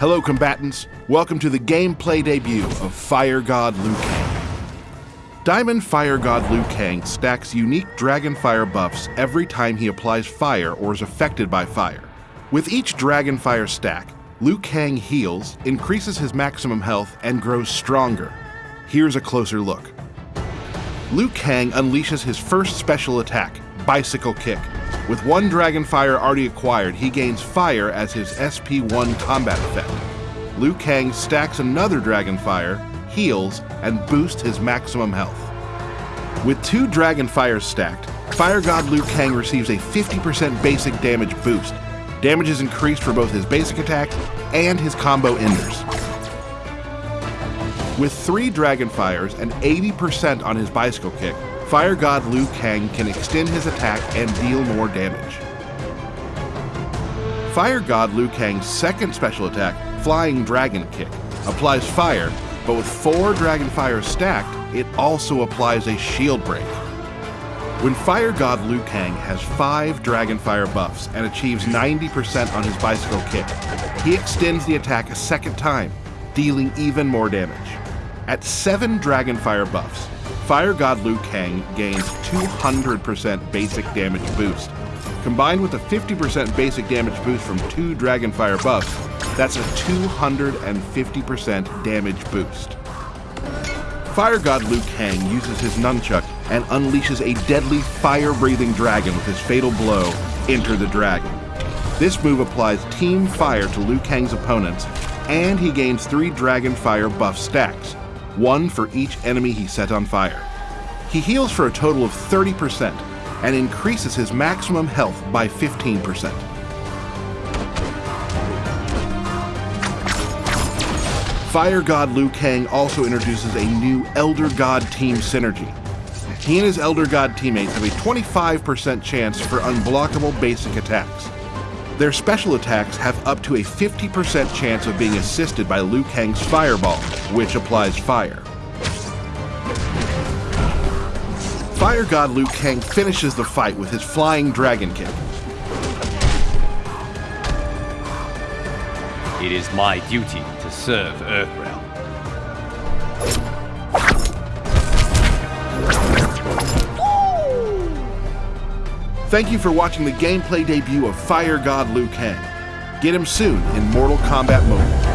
Hello, combatants. Welcome to the gameplay debut of Fire God Liu Kang. Diamond Fire God Liu Kang stacks unique Dragon Fire buffs every time he applies fire or is affected by fire. With each Dragon Fire stack, Liu Kang heals, increases his maximum health, and grows stronger. Here's a closer look. Liu Kang unleashes his first special attack, Bicycle Kick. With one Dragon Fire already acquired, he gains Fire as his SP1 combat effect. Liu Kang stacks another Dragon Fire, heals, and boosts his maximum health. With two Dragon Fires stacked, Fire God Liu Kang receives a 50% basic damage boost. Damage is increased for both his basic attack and his combo enders. With three Dragon Fires and 80% on his Bicycle Kick, Fire God Liu Kang can extend his attack and deal more damage. Fire God Liu Kang's second special attack, Flying Dragon Kick, applies fire, but with four Dragon Fires stacked, it also applies a shield break. When Fire God Liu Kang has five Dragon Fire buffs and achieves 90% on his Bicycle Kick, he extends the attack a second time, dealing even more damage. At 7 Dragonfire buffs, Fire God Liu Kang gains 200% basic damage boost. Combined with a 50% basic damage boost from 2 Dragonfire buffs, that's a 250% damage boost. Fire God Liu Kang uses his nunchuck and unleashes a deadly fire-breathing dragon with his fatal blow, Enter the Dragon. This move applies Team Fire to Liu Kang's opponents, and he gains 3 Dragon Fire buff stacks, one for each enemy he set on fire. He heals for a total of 30% and increases his maximum health by 15%. Fire God Liu Kang also introduces a new Elder God team synergy. He and his Elder God teammates have a 25% chance for unblockable basic attacks. Their special attacks have up to a 50% chance of being assisted by Liu Kang's Fireball, which applies fire. Fire God Liu Kang finishes the fight with his Flying Dragon Kick. It is my duty to serve Earthrealm. Thank you for watching the gameplay debut of Fire God Liu Kang. Get him soon in Mortal Kombat Mobile.